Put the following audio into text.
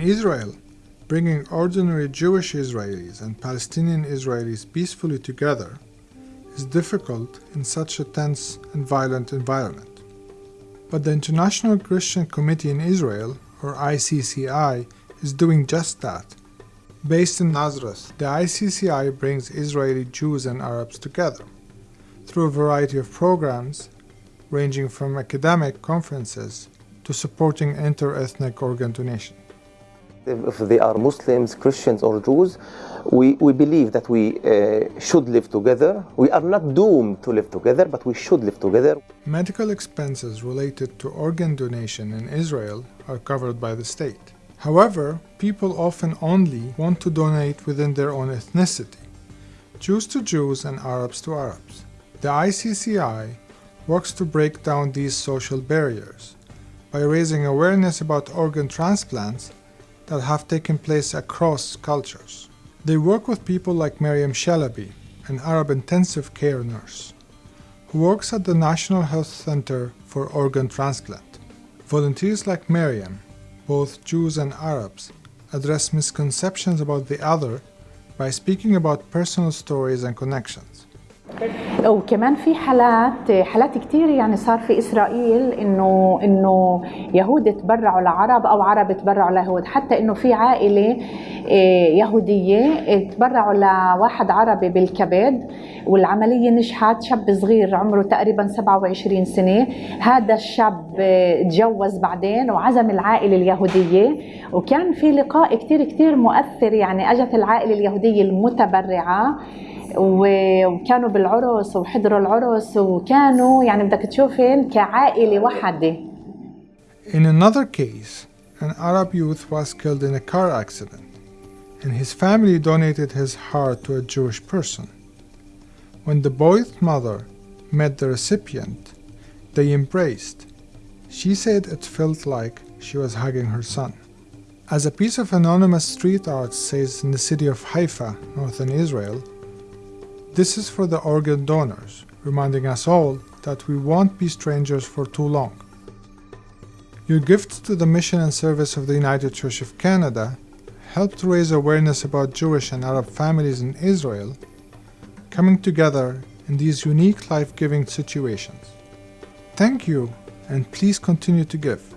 In Israel, bringing ordinary Jewish Israelis and Palestinian Israelis peacefully together is difficult in such a tense and violent environment. But the International Christian Committee in Israel, or ICCI, is doing just that. Based in Nazareth, the ICCI brings Israeli Jews and Arabs together through a variety of programs ranging from academic conferences to supporting inter-ethnic organ donation. If they are Muslims, Christians or Jews, we, we believe that we uh, should live together. We are not doomed to live together, but we should live together. Medical expenses related to organ donation in Israel are covered by the state. However, people often only want to donate within their own ethnicity, Jews to Jews and Arabs to Arabs. The ICCI works to break down these social barriers by raising awareness about organ transplants that have taken place across cultures. They work with people like Miriam Shalabi, an Arab intensive care nurse, who works at the National Health Center for Organ Transplant. Volunteers like Miriam, both Jews and Arabs, address misconceptions about the other by speaking about personal stories and connections. وكمان في حالات حالات كثير يعني صار في إسرائيل انه إنه يهود تبرعوا لعرب أو عرب تبرعوا ليهود حتى إنه في عائلة يهودية تبرعوا لواحد عربي بالكبد والعملية نجحت. شاب صغير عمره تقريبا 27 سنة. هذا الشاب تجوز بعدين وعزم العائلة اليهودية. وكان في لقاء كثير كثير مؤثر يعني أجت العائلة اليهودية المتبرعة. وكانوا بالعرس وحضروا العرس وكانوا يعني بدك تشوفين كعائله وحده In another case, an Arab youth was killed in a car accident, and his family donated his heart to a Jewish person. When the boy's mother met the recipient, they embraced. She said it felt like she was hugging her son. As a piece of anonymous street art says in the city of Haifa, northern Israel, this is for the organ donors, reminding us all that we won't be strangers for too long. Your gifts to the mission and service of the United Church of Canada help to raise awareness about Jewish and Arab families in Israel coming together in these unique life-giving situations. Thank you and please continue to give.